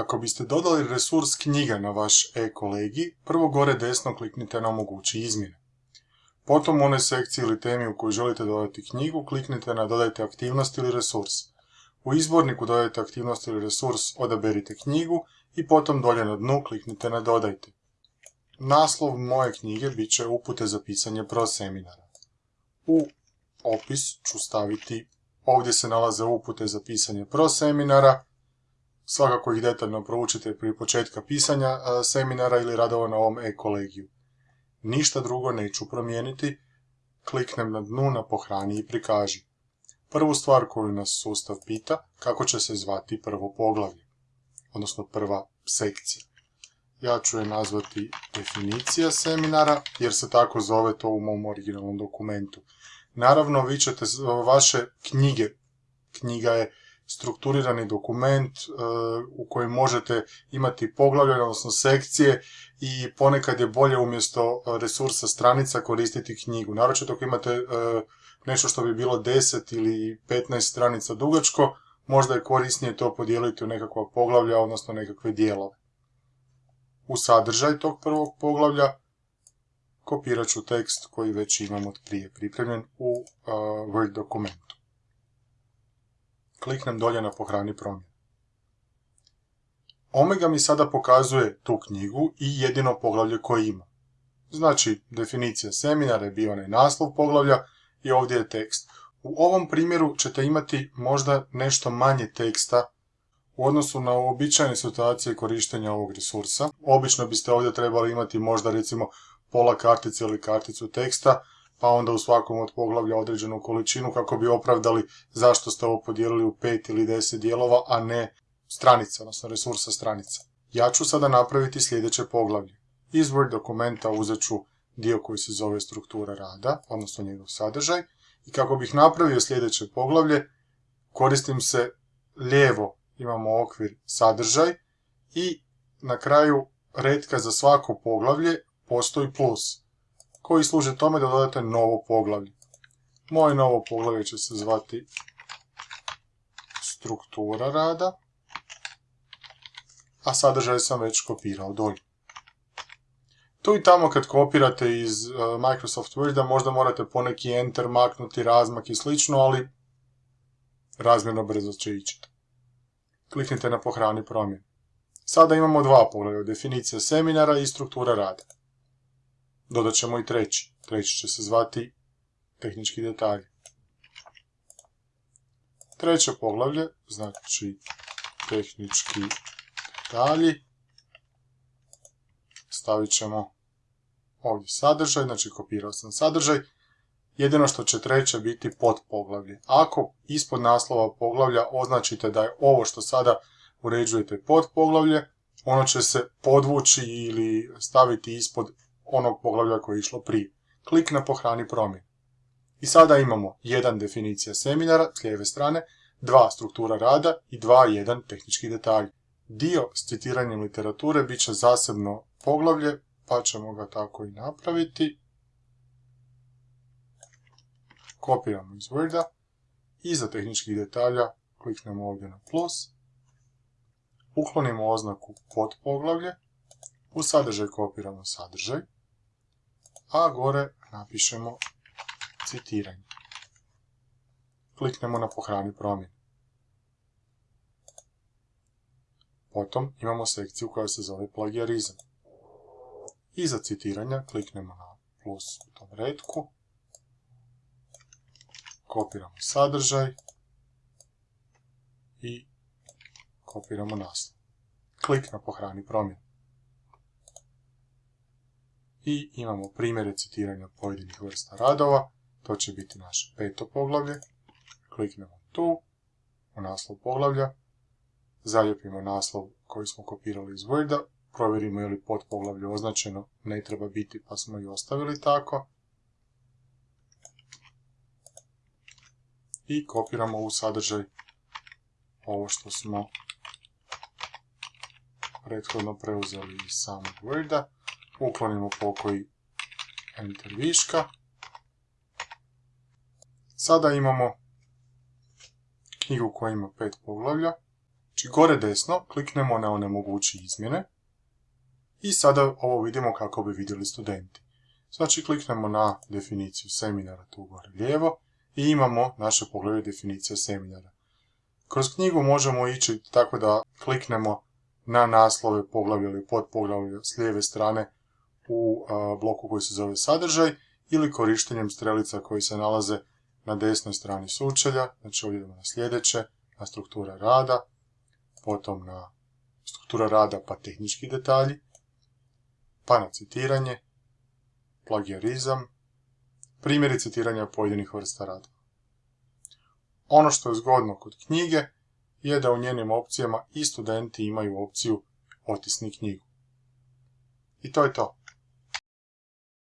Kako biste dodali resurs knjiga na vaš e-kolegi, prvo gore desno kliknite na omogući izmjene. Potom u onoj sekciji ili temi u kojoj želite dodati knjigu, kliknite na dodajte aktivnost ili resurs. U izborniku dodajte aktivnost ili resurs, odaberite knjigu i potom dolje na dnu kliknite na dodajte. Naslov moje knjige bit će upute za pisanje pro seminara. U opis ću staviti, ovdje se nalaze upute za pisanje pro seminara, svakako ih detaljno proučite prije početka pisanja seminara ili radova na ovom e-kolegiju. Ništa drugo neću promijeniti, kliknem na dnu na pohrani i prikaži. Prvu stvar koju nas sustav pita, kako će se zvati prvo poglavlje, odnosno prva sekcija. Ja ću je nazvati definicija seminara, jer se tako zove to u mom originalnom dokumentu. Naravno, vi ćete vaše knjige, knjiga je strukturirani dokument e, u kojem možete imati poglavlje, odnosno sekcije i ponekad je bolje umjesto resursa stranica koristiti knjigu. Naročito ako imate e, nešto što bi bilo 10 ili 15 stranica dugačko, možda je korisnije to podijeliti u nekakva poglavlja, odnosno nekakve dijelove. U sadržaj tog prvog poglavlja kopirat ću tekst koji već imam od prije pripremljen u e, Word dokumentu kliknem dolje na pohrani promjene. Omega mi sada pokazuje tu knjigu i jedino poglavlje koje ima. Znači, definicija seminara je bio onaj naslov poglavlja i ovdje je tekst. U ovom primjeru ćete imati možda nešto manje teksta u odnosu na uobičajene situacije korištenja ovog resursa. Obično biste ovdje trebali imati možda recimo pola kartice ili karticu teksta, pa onda u svakom od poglavlja određenu količinu kako bi opravdali zašto ste ovo podijelili u pet ili deset dijelova, a ne stranica, odnosno resursa stranica. Ja ću sada napraviti sljedeće poglavlje. Iz dokumenta uzet ću dio koji se zove struktura rada, odnosno njegov sadržaj, i kako bih napravio sljedeće poglavlje, koristim se lijevo, imamo okvir sadržaj i na kraju redka za svako poglavlje postoji plus koji služe tome da dodate novo poglavlje. Moje novo poglavlje će se zvati struktura rada, a sadržaj sam već kopirao dolje. Tu i tamo kad kopirate iz e, Microsoft Worda možda morate poneki enter maknuti, razmak i slično, ali razmjerno brzo će ići. Kliknite na pohrani promjenu. Sada imamo dva poglavlja, definicija seminara i struktura rada. Dodat ćemo i treći. Treći će se zvati tehnički detalji. Treće poglavlje, znači tehnički detalji. Stavit ćemo ovdje sadržaj, znači kopirao sam sadržaj. Jedino što će treće biti pod poglavlje. Ako ispod naslova poglavlja označite da je ovo što sada uređujete pod poglavlje, ono će se podvući ili staviti ispod onog poglavlja koje je išlo prije. Klik na pohrani promjen. I sada imamo jedan definicija seminara s lijeve strane, dva struktura rada i dva jedan tehnički detalj. Dio s citiranjem literature bit će zasebno poglavlje, pa ćemo ga tako i napraviti. Kopiramo iz Worda. Iza tehničkih detalja kliknemo ovdje na plus. Uklonimo oznaku pod poglavlje. U sadržaj kopiramo sadržaj a gore napišemo citiranje. Kliknemo na pohrani promjene. Potom imamo sekciju koja se zove plagijarizam. Iza citiranja kliknemo na plus u tom redku. Kopiramo sadržaj i kopiramo naslov. Klik na pohrani promjene i imamo primjere citiranja pojedinih vrsta radova. To će biti naše peto poglavlje. Kliknemo tu, u naslov poglavlja, zalijepimo naslov koji smo kopirali iz Worda, provjerimo je li pod poglavlje označeno, ne treba biti pa smo i ostavili tako. I kopiramo u sadržaj ovo što smo prethodno preuzeli iz samog Worda uklonimo pokoji enter viška. Sada imamo knjigu koja ima pet poglavlja, Znači gore desno kliknemo na onemogući izmjene i sada ovo vidimo kako bi vidjeli studenti. Znači kliknemo na definiciju seminara tu gore lijevo i imamo naše poglede definicije seminara. Kroz knjigu možemo ići tako da kliknemo na naslove poglavlja ili podpoglavlja s lijeve strane u bloku koji se zove sadržaj ili korištenjem strelica koji se nalaze na desnoj strani sučelja, znači ovdje idemo na sljedeće, na struktura rada, potom na struktura rada pa tehnički detalji, pa na citiranje, plagijarizam, primjeri citiranja pojedinih vrsta rada. Ono što je zgodno kod knjige je da u njenim opcijama i studenti imaju opciju otisni knjigu. I to je to.